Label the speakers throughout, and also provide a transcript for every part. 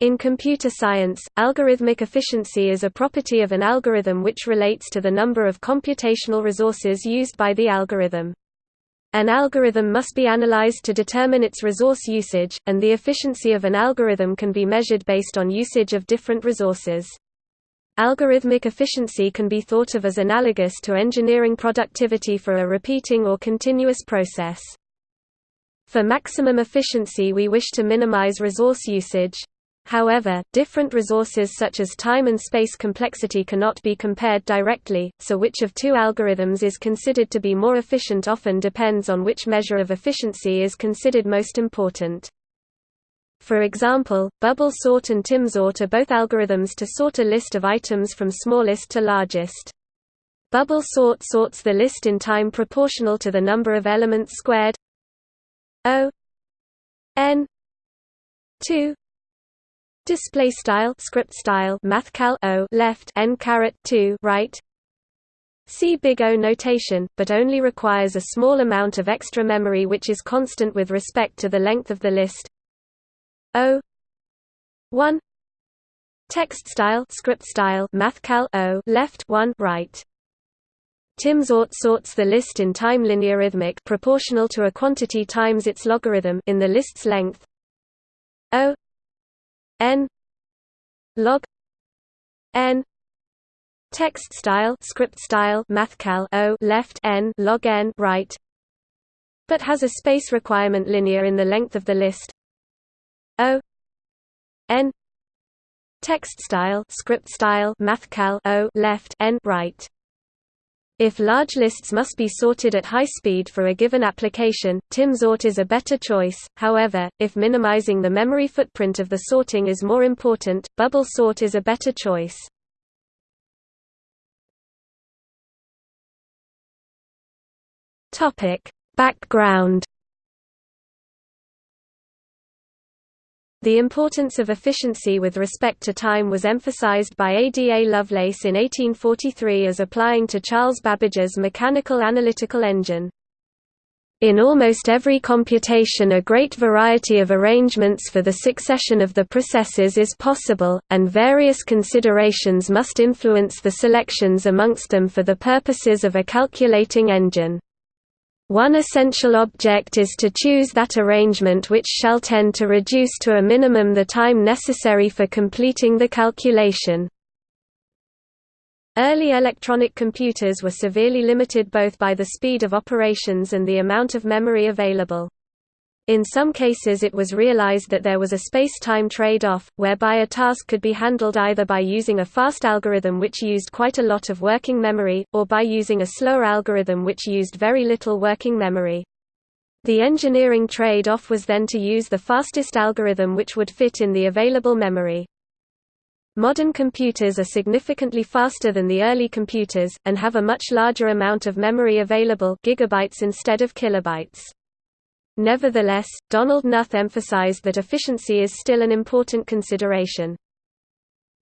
Speaker 1: In computer science, algorithmic efficiency is a property of an algorithm which relates to the number of computational resources used by the algorithm. An algorithm must be analyzed to determine its resource usage, and the efficiency of an algorithm can be measured based on usage of different resources. Algorithmic efficiency can be thought of as analogous to engineering productivity for a repeating or continuous process. For maximum efficiency we wish to minimize resource usage. However, different resources such as time and space complexity cannot be compared directly, so which of two algorithms is considered to be more efficient often depends on which measure of efficiency is considered most important. For example, bubble sort and timsort are both algorithms to sort a list of items from smallest to largest. Bubble sort sorts the list in time proportional to the number of elements squared O n 2 display style script style mathcal o left n caret 2 right. See big O notation, but only requires a small amount of extra memory which is constant with respect to the length of the list. O 1 text style script style mathcal O left 1 right. Timsort sorts the list in time linearithmic proportional to a quantity times its logarithm in the list's length. O n log n text style script style mathcal o left n log n right but has a space requirement linear in the length of the list. O n text style script style mathcal o left n right if large lists must be sorted at high speed for a given application, timsort is a better choice, however, if minimizing the memory footprint of the sorting is more important, bubble sort is a better choice. Background The importance of efficiency with respect to time was emphasized by Ada Lovelace in 1843 as applying to Charles Babbage's mechanical analytical engine. In almost every computation a great variety of arrangements for the succession of the processes is possible, and various considerations must influence the selections amongst them for the purposes of a calculating engine. One essential object is to choose that arrangement which shall tend to reduce to a minimum the time necessary for completing the calculation. Early electronic computers were severely limited both by the speed of operations and the amount of memory available. In some cases it was realized that there was a space-time trade-off, whereby a task could be handled either by using a fast algorithm which used quite a lot of working memory, or by using a slower algorithm which used very little working memory. The engineering trade-off was then to use the fastest algorithm which would fit in the available memory. Modern computers are significantly faster than the early computers, and have a much larger amount of memory available gigabytes instead of kilobytes. Nevertheless, Donald Knuth emphasized that efficiency is still an important consideration.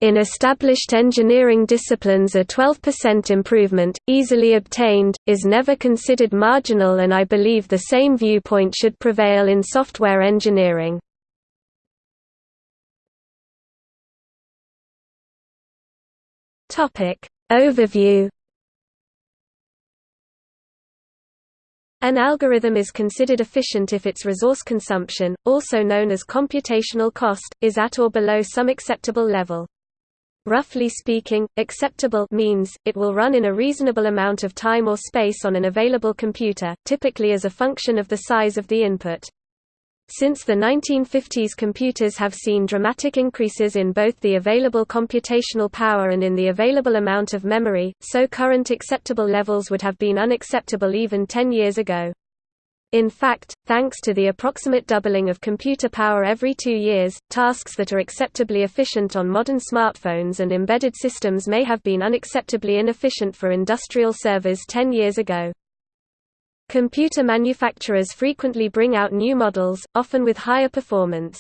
Speaker 1: In established engineering disciplines a 12% improvement, easily obtained, is never considered marginal and I believe the same viewpoint should prevail in software engineering. Overview An algorithm is considered efficient if its resource consumption, also known as computational cost, is at or below some acceptable level. Roughly speaking, acceptable means, it will run in a reasonable amount of time or space on an available computer, typically as a function of the size of the input. Since the 1950s computers have seen dramatic increases in both the available computational power and in the available amount of memory, so current acceptable levels would have been unacceptable even 10 years ago. In fact, thanks to the approximate doubling of computer power every two years, tasks that are acceptably efficient on modern smartphones and embedded systems may have been unacceptably inefficient for industrial servers 10 years ago. Computer manufacturers frequently bring out new models, often with higher performance.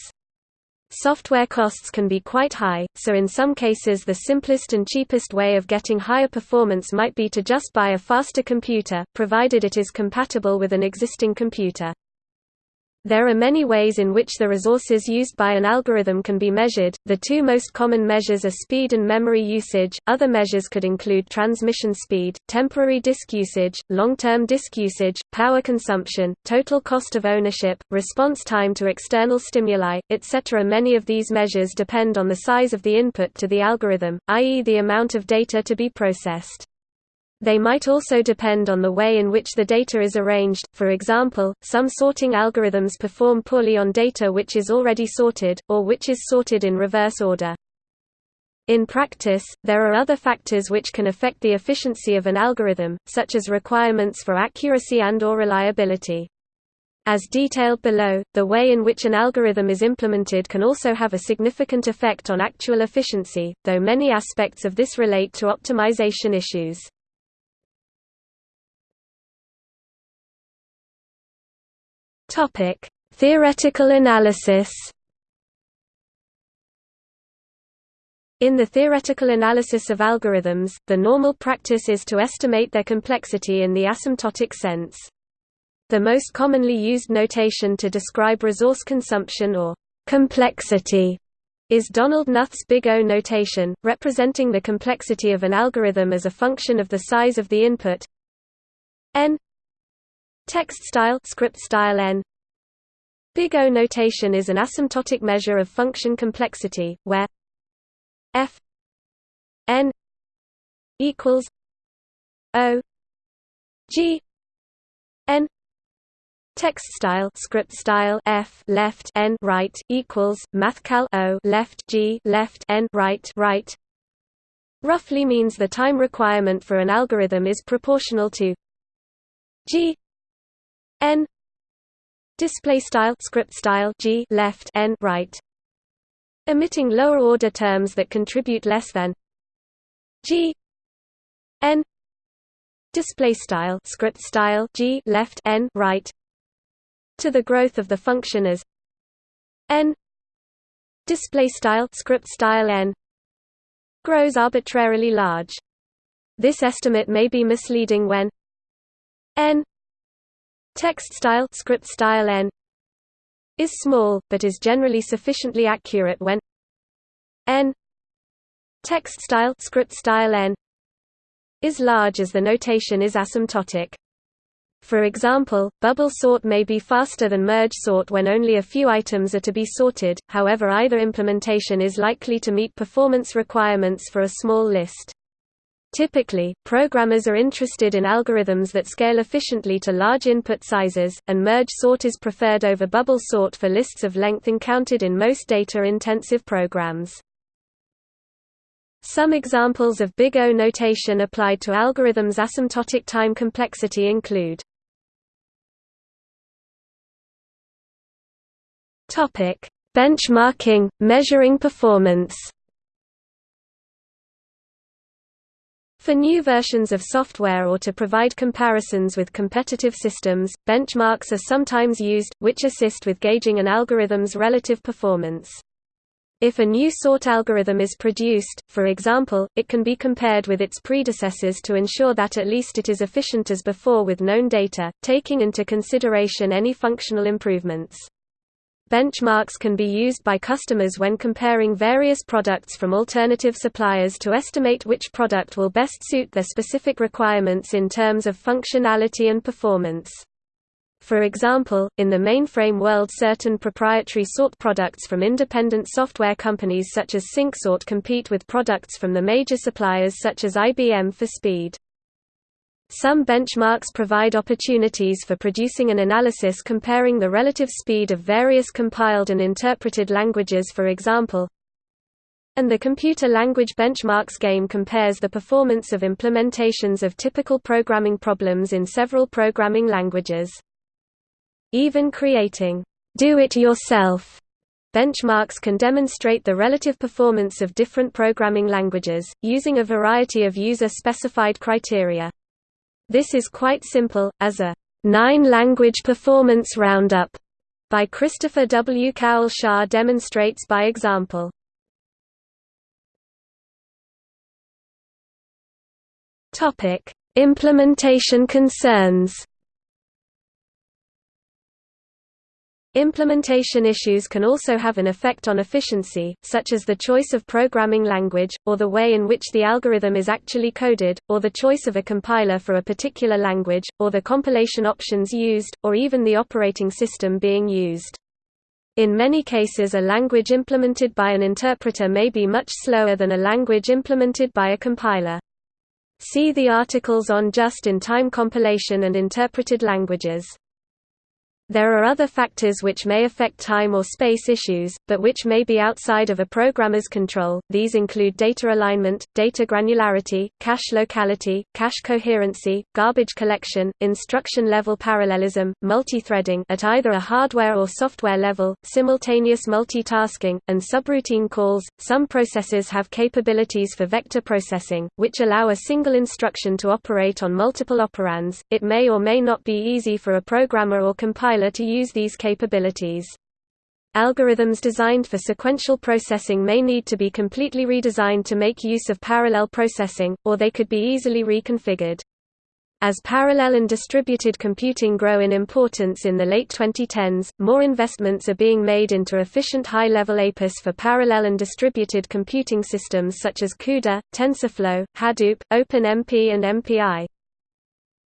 Speaker 1: Software costs can be quite high, so in some cases the simplest and cheapest way of getting higher performance might be to just buy a faster computer, provided it is compatible with an existing computer. There are many ways in which the resources used by an algorithm can be measured. The two most common measures are speed and memory usage. Other measures could include transmission speed, temporary disk usage, long-term disk usage, power consumption, total cost of ownership, response time to external stimuli, etc. Many of these measures depend on the size of the input to the algorithm, i.e. the amount of data to be processed. They might also depend on the way in which the data is arranged, for example, some sorting algorithms perform poorly on data which is already sorted, or which is sorted in reverse order. In practice, there are other factors which can affect the efficiency of an algorithm, such as requirements for accuracy and or reliability. As detailed below, the way in which an algorithm is implemented can also have a significant effect on actual efficiency, though many aspects of this relate to optimization issues. Topic: Theoretical analysis. In the theoretical analysis of algorithms, the normal practice is to estimate their complexity in the asymptotic sense. The most commonly used notation to describe resource consumption or complexity is Donald Knuth's Big O notation, representing the complexity of an algorithm as a function of the size of the input n Text style script style n. Big O notation is an asymptotic measure of function complexity where f n equals o g n Text style script style f left n right equals mathcal o left g left n right right. Roughly means the time requirement for an algorithm is proportional to g n display style script style g left n right. Omitting lower order terms that contribute less than g n. Display style script style g left n right. To the growth of the function as n. Display style script style n. Grows arbitrarily large. This estimate may be misleading when n Text style script style n is small, but is generally sufficiently accurate when n text style script style n is large as the notation is asymptotic. For example, bubble sort may be faster than merge sort when only a few items are to be sorted, however either implementation is likely to meet performance requirements for a small list. Typically, programmers are interested in algorithms that scale efficiently to large input sizes, and merge sort is preferred over bubble sort for lists of length encountered in most data-intensive programs. Some examples of Big O notation applied to algorithms' asymptotic time complexity include Benchmarking, measuring performance For new versions of software or to provide comparisons with competitive systems, benchmarks are sometimes used, which assist with gauging an algorithm's relative performance. If a new sort algorithm is produced, for example, it can be compared with its predecessors to ensure that at least it is efficient as before with known data, taking into consideration any functional improvements. Benchmarks can be used by customers when comparing various products from alternative suppliers to estimate which product will best suit their specific requirements in terms of functionality and performance. For example, in the mainframe world certain proprietary sort products from independent software companies such as SyncSort compete with products from the major suppliers such as IBM for speed. Some benchmarks provide opportunities for producing an analysis comparing the relative speed of various compiled and interpreted languages for example. And the Computer Language Benchmarks game compares the performance of implementations of typical programming problems in several programming languages. Even creating do-it-yourself benchmarks can demonstrate the relative performance of different programming languages, using a variety of user-specified criteria. This is quite simple, as a nine-language performance roundup by Christopher W. Cowell Shah demonstrates by example. Topic: Implementation concerns. Implementation issues can also have an effect on efficiency, such as the choice of programming language, or the way in which the algorithm is actually coded, or the choice of a compiler for a particular language, or the compilation options used, or even the operating system being used. In many cases a language implemented by an interpreter may be much slower than a language implemented by a compiler. See the articles on just-in-time compilation and interpreted languages. There are other factors which may affect time or space issues, but which may be outside of a programmer's control. These include data alignment, data granularity, cache locality, cache coherency, garbage collection, instruction level parallelism, multi-threading at either a hardware or software level, simultaneous multitasking, and subroutine calls. Some processors have capabilities for vector processing, which allow a single instruction to operate on multiple operands. It may or may not be easy for a programmer or compiler to use these capabilities. Algorithms designed for sequential processing may need to be completely redesigned to make use of parallel processing, or they could be easily reconfigured. As parallel and distributed computing grow in importance in the late 2010s, more investments are being made into efficient high-level APIs for parallel and distributed computing systems such as CUDA, TensorFlow, Hadoop, OpenMP and MPI.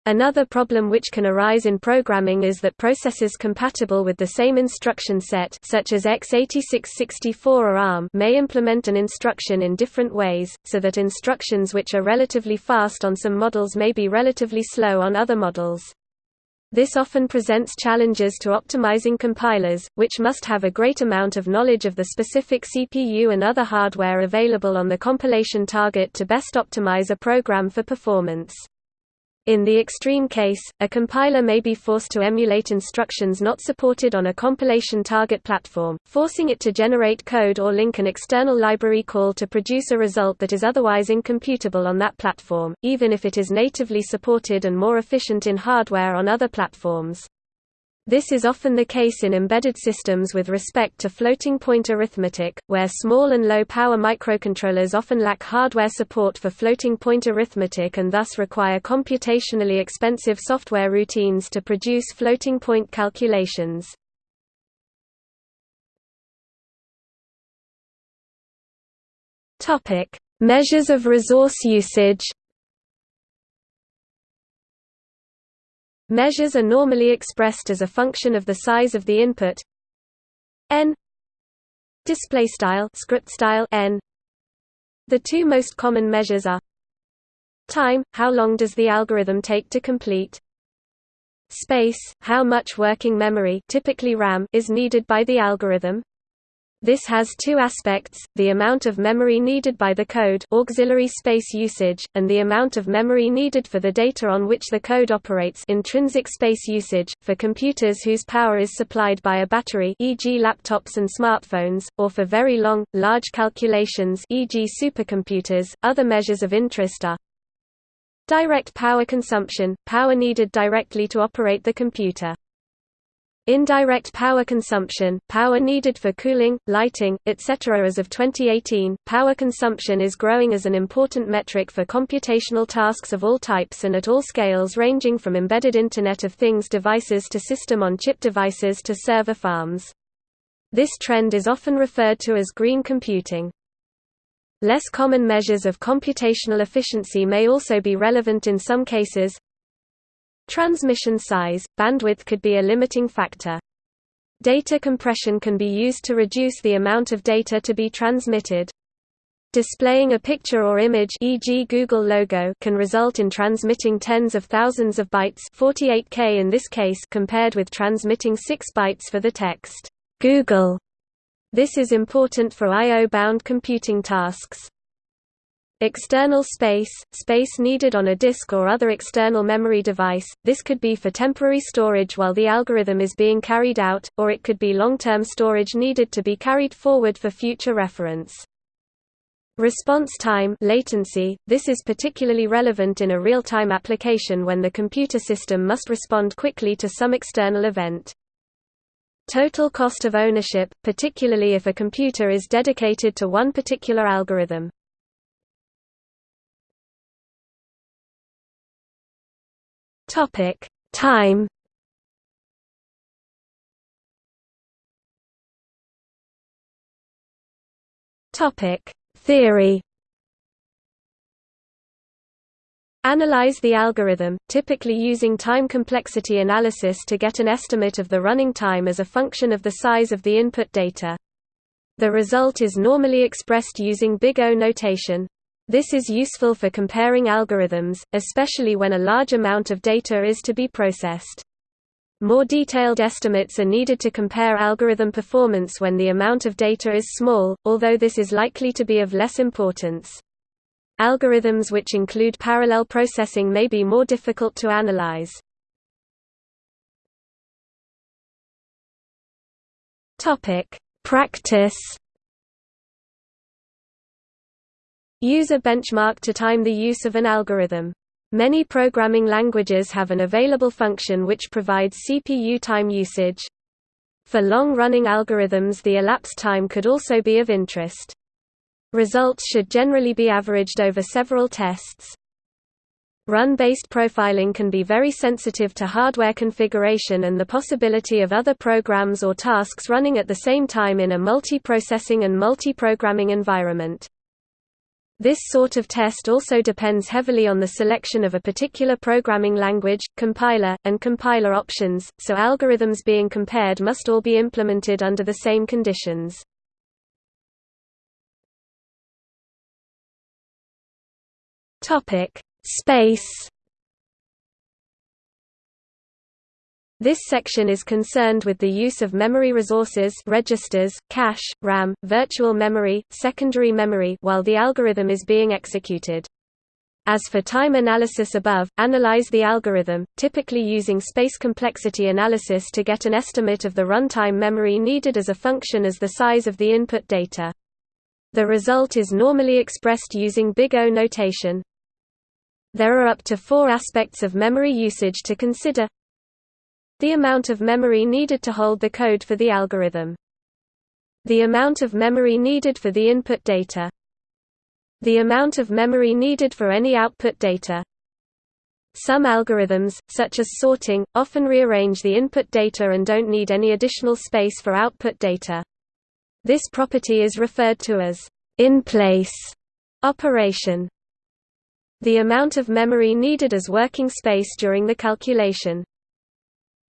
Speaker 1: Another problem which can arise in programming is that processors compatible with the same instruction set such as x86-64 or ARM may implement an instruction in different ways, so that instructions which are relatively fast on some models may be relatively slow on other models. This often presents challenges to optimizing compilers, which must have a great amount of knowledge of the specific CPU and other hardware available on the compilation target to best optimize a program for performance. In the extreme case, a compiler may be forced to emulate instructions not supported on a compilation target platform, forcing it to generate code or link an external library call to produce a result that is otherwise incomputable on that platform, even if it is natively supported and more efficient in hardware on other platforms. This is often the case in embedded systems with respect to floating-point arithmetic, where small and low-power microcontrollers often lack hardware support for floating-point arithmetic and thus require computationally expensive software routines to produce floating-point calculations. Measures of resource usage Measures are normally expressed as a function of the size of the input. N. Display style script style n. The two most common measures are time how long does the algorithm take to complete? Space how much working memory typically ram is needed by the algorithm this has two aspects, the amount of memory needed by the code auxiliary space usage, and the amount of memory needed for the data on which the code operates intrinsic space usage. For computers whose power is supplied by a battery e.g. laptops and smartphones, or for very long, large calculations e.g. supercomputers, other measures of interest are Direct power consumption, power needed directly to operate the computer. Indirect power consumption, power needed for cooling, lighting, etc. As of 2018, power consumption is growing as an important metric for computational tasks of all types and at all scales ranging from embedded Internet of Things devices to system-on-chip devices to server farms. This trend is often referred to as green computing. Less common measures of computational efficiency may also be relevant in some cases, Transmission size, bandwidth could be a limiting factor. Data compression can be used to reduce the amount of data to be transmitted. Displaying a picture or image e.g. Google logo can result in transmitting tens of thousands of bytes 48K in this case compared with transmitting 6 bytes for the text, Google. This is important for I.O.-bound computing tasks. External space, space needed on a disk or other external memory device, this could be for temporary storage while the algorithm is being carried out, or it could be long-term storage needed to be carried forward for future reference. Response time latency, this is particularly relevant in a real-time application when the computer system must respond quickly to some external event. Total cost of ownership, particularly if a computer is dedicated to one particular algorithm. Topic: Time. Topic: Theory. Analyze the algorithm, typically using time complexity analysis to get an estimate of the running time as a function of the size of the input data. The result is normally expressed using Big O notation, this is useful for comparing algorithms, especially when a large amount of data is to be processed. More detailed estimates are needed to compare algorithm performance when the amount of data is small, although this is likely to be of less importance. Algorithms which include parallel processing may be more difficult to analyze. Practice. Use a benchmark to time the use of an algorithm. Many programming languages have an available function which provides CPU time usage. For long-running algorithms the elapsed time could also be of interest. Results should generally be averaged over several tests. Run-based profiling can be very sensitive to hardware configuration and the possibility of other programs or tasks running at the same time in a multi-processing and multi-programming environment. This sort of test also depends heavily on the selection of a particular programming language, compiler, and compiler options, so algorithms being compared must all be implemented under the same conditions. Topic: Space. This section is concerned with the use of memory resources registers, cache, RAM, virtual memory, secondary memory while the algorithm is being executed. As for time analysis above, analyze the algorithm, typically using space complexity analysis to get an estimate of the runtime memory needed as a function as the size of the input data. The result is normally expressed using big O notation. There are up to four aspects of memory usage to consider. The amount of memory needed to hold the code for the algorithm. The amount of memory needed for the input data. The amount of memory needed for any output data. Some algorithms, such as sorting, often rearrange the input data and don't need any additional space for output data. This property is referred to as in-place operation. The amount of memory needed as working space during the calculation.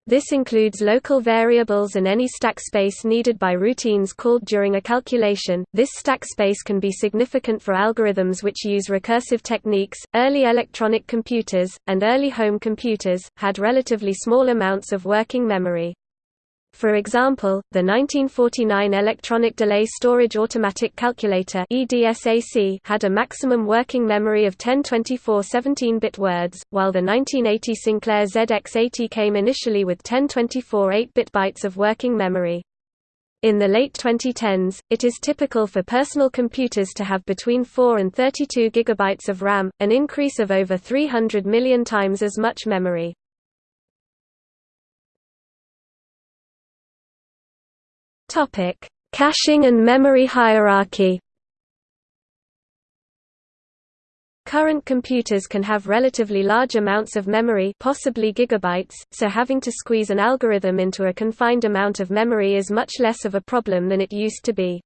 Speaker 1: This includes local variables and any stack space needed by routines called during a calculation. This stack space can be significant for algorithms which use recursive techniques. Early electronic computers, and early home computers, had relatively small amounts of working memory. For example, the 1949 Electronic Delay Storage Automatic Calculator had a maximum working memory of 1024 17-bit words, while the 1980 Sinclair ZX80 came initially with 1024 8-bit bytes of working memory. In the late 2010s, it is typical for personal computers to have between 4 and 32 gigabytes of RAM, an increase of over 300 million times as much memory. Topic: Caching and memory hierarchy. Current computers can have relatively large amounts of memory possibly gigabytes, so having to squeeze an algorithm into a confined amount of memory is much less of a problem than it used to be.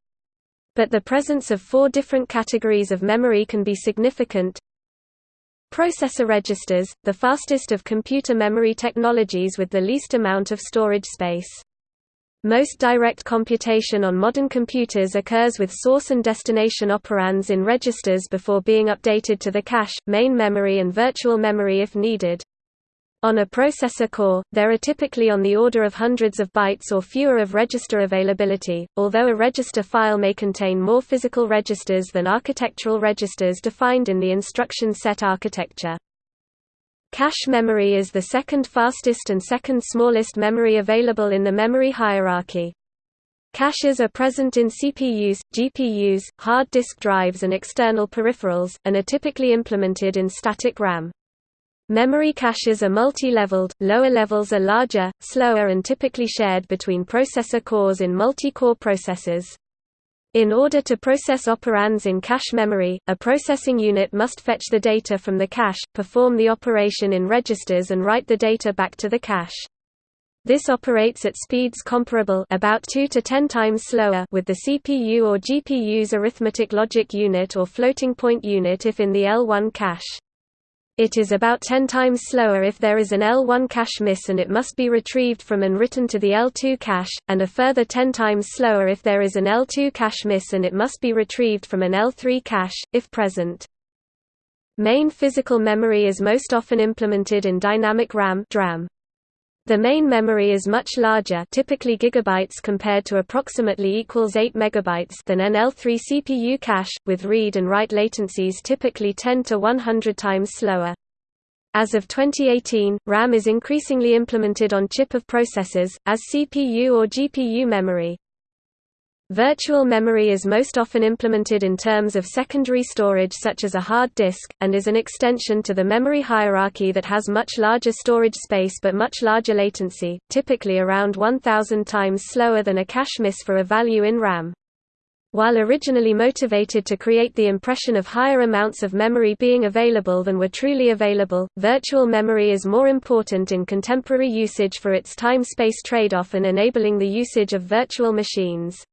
Speaker 1: But the presence of four different categories of memory can be significant. Processor registers, the fastest of computer memory technologies with the least amount of storage space. Most direct computation on modern computers occurs with source and destination operands in registers before being updated to the cache, main memory and virtual memory if needed. On a processor core, there are typically on the order of hundreds of bytes or fewer of register availability, although a register file may contain more physical registers than architectural registers defined in the instruction set architecture. Cache memory is the second fastest and second smallest memory available in the memory hierarchy. Caches are present in CPUs, GPUs, hard disk drives and external peripherals, and are typically implemented in static RAM. Memory caches are multi-leveled, lower levels are larger, slower and typically shared between processor cores in multi-core processors. In order to process operands in cache memory, a processing unit must fetch the data from the cache, perform the operation in registers and write the data back to the cache. This operates at speeds comparable about 2 to 10 times slower with the CPU or GPU's arithmetic logic unit or floating point unit if in the L1 cache. It is about 10 times slower if there is an L1 cache miss and it must be retrieved from and written to the L2 cache, and a further 10 times slower if there is an L2 cache miss and it must be retrieved from an L3 cache, if present. Main physical memory is most often implemented in dynamic RAM DRAM. The main memory is much larger typically gigabytes compared to approximately equals 8 megabytes than an L3 CPU cache, with read and write latencies typically 10 to 100 times slower. As of 2018, RAM is increasingly implemented on chip of processors, as CPU or GPU memory. Virtual memory is most often implemented in terms of secondary storage such as a hard disk, and is an extension to the memory hierarchy that has much larger storage space but much larger latency, typically around 1000 times slower than a cache miss for a value in RAM. While originally motivated to create the impression of higher amounts of memory being available than were truly available, virtual memory is more important in contemporary usage for its time-space trade-off and enabling the usage of virtual machines.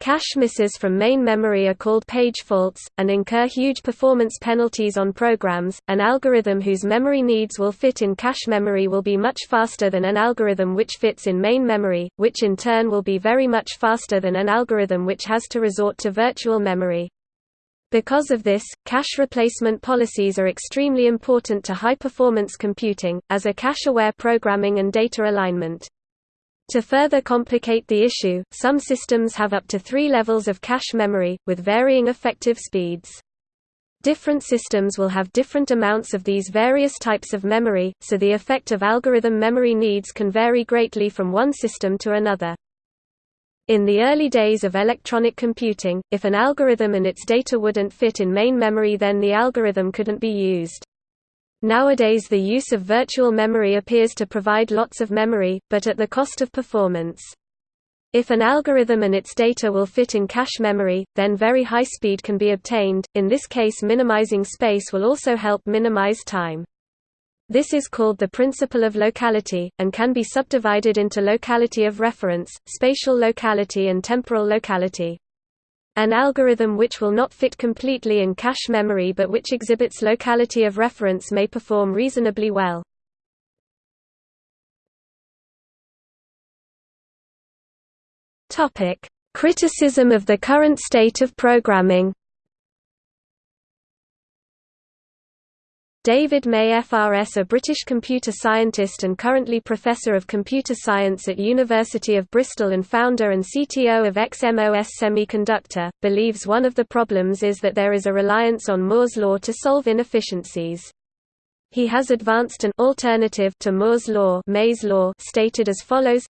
Speaker 1: Cache misses from main memory are called page faults, and incur huge performance penalties on programs. An algorithm whose memory needs will fit in cache memory will be much faster than an algorithm which fits in main memory, which in turn will be very much faster than an algorithm which has to resort to virtual memory. Because of this, cache replacement policies are extremely important to high-performance computing, as are cache-aware programming and data alignment. To further complicate the issue, some systems have up to three levels of cache memory, with varying effective speeds. Different systems will have different amounts of these various types of memory, so the effect of algorithm memory needs can vary greatly from one system to another. In the early days of electronic computing, if an algorithm and its data wouldn't fit in main memory then the algorithm couldn't be used. Nowadays the use of virtual memory appears to provide lots of memory, but at the cost of performance. If an algorithm and its data will fit in cache memory, then very high speed can be obtained, in this case minimizing space will also help minimize time. This is called the principle of locality, and can be subdivided into locality of reference, spatial locality and temporal locality. An algorithm which will not fit completely in cache memory but which exhibits locality of reference may perform reasonably well. Criticism of the current state of programming David May FRS a British computer scientist and currently Professor of Computer Science at University of Bristol and founder and CTO of XMOS Semiconductor, believes one of the problems is that there is a reliance on Moore's law to solve inefficiencies. He has advanced an alternative to Moore's law, May's law stated as follows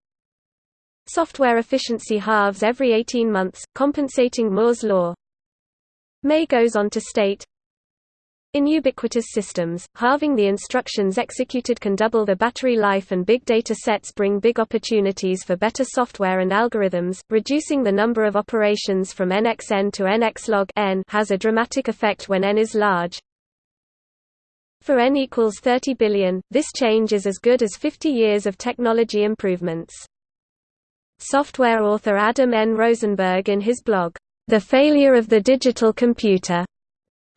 Speaker 1: Software efficiency halves every 18 months, compensating Moore's law. May goes on to state, in ubiquitous systems, halving the instructions executed can double the battery life and big data sets bring big opportunities for better software and algorithms. Reducing the number of operations from nxn to nxlog n has a dramatic effect when n is large. For n equals 30 billion, this change is as good as 50 years of technology improvements. Software author Adam N. Rosenberg in his blog, The Failure of the Digital Computer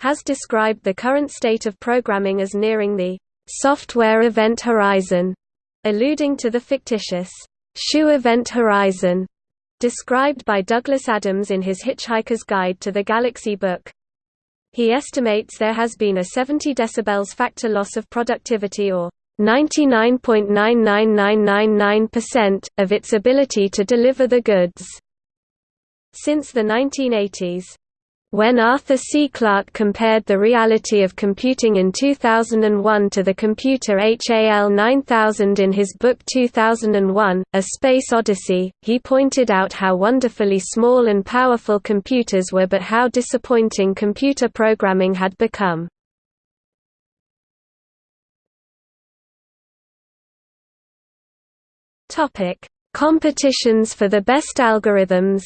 Speaker 1: has described the current state of programming as nearing the software event horizon, alluding to the fictitious shoe event horizon described by Douglas Adams in his Hitchhiker's Guide to the Galaxy book. He estimates there has been a 70 decibels factor loss of productivity or 99.99999% of its ability to deliver the goods since the 1980s. When Arthur C. Clarke compared the reality of computing in 2001 to the computer HAL 9000 in his book 2001, A Space Odyssey, he pointed out how wonderfully small and powerful computers were but how disappointing computer programming had become. Competitions for the best algorithms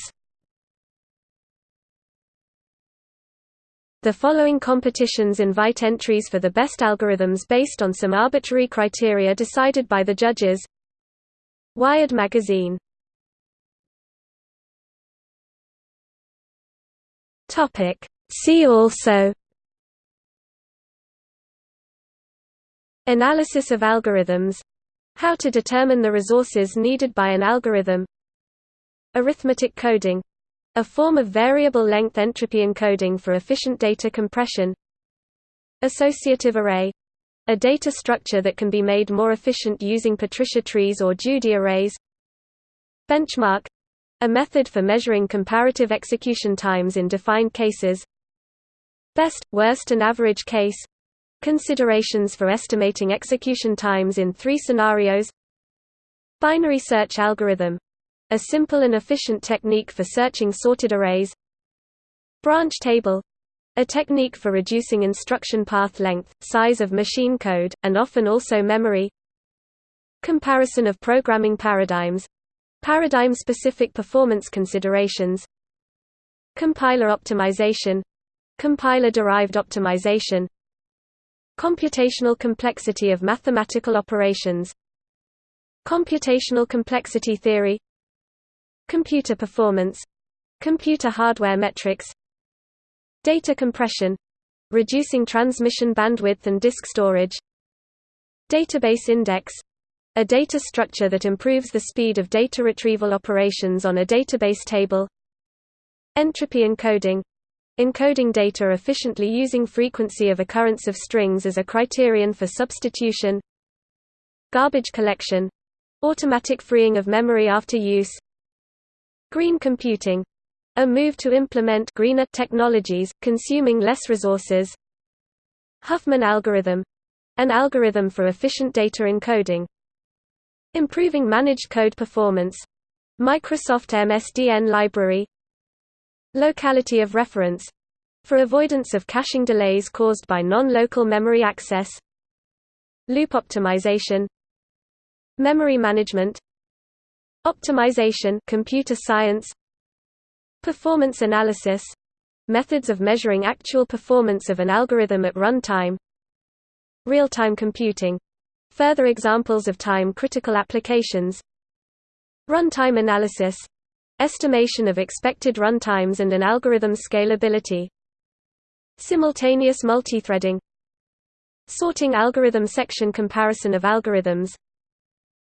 Speaker 1: The following competitions invite entries for the best algorithms based on some arbitrary criteria decided by the judges. Wired magazine. See also. Analysis of algorithms. How to determine the resources needed by an algorithm. Arithmetic coding a form of variable length entropy encoding for efficient data compression. Associative array. A data structure that can be made more efficient using Patricia trees or Judy arrays. Benchmark. A method for measuring comparative execution times in defined cases. Best, worst and average case. Considerations for estimating execution times in three scenarios. Binary search algorithm a simple and efficient technique for searching sorted arrays. Branch table a technique for reducing instruction path length, size of machine code, and often also memory. Comparison of programming paradigms Paradigm-specific performance considerations. Compiler optimization Compiler-derived optimization. Computational complexity of mathematical operations. Computational complexity theory Computer performance Computer hardware metrics Data compression reducing transmission bandwidth and disk storage Database index a data structure that improves the speed of data retrieval operations on a database table Entropy encoding encoding data efficiently using frequency of occurrence of strings as a criterion for substitution Garbage collection automatic freeing of memory after use Green computing a move to implement greener technologies, consuming less resources. Huffman algorithm an algorithm for efficient data encoding. Improving managed code performance Microsoft MSDN library. Locality of reference for avoidance of caching delays caused by non-local memory access. Loop optimization Memory management Optimization computer science Performance analysis methods of measuring actual performance of an algorithm at runtime Real-time computing further examples of time-critical applications Runtime analysis estimation of expected runtimes and an algorithm's scalability Simultaneous multithreading Sorting algorithm section comparison of algorithms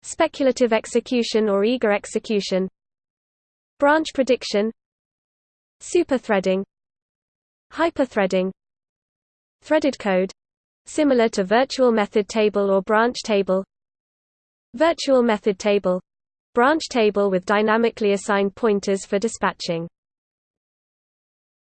Speaker 1: Speculative execution or eager execution Branch prediction Superthreading Hyperthreading Threaded code similar to virtual method table or branch table Virtual method table branch table with dynamically assigned pointers for dispatching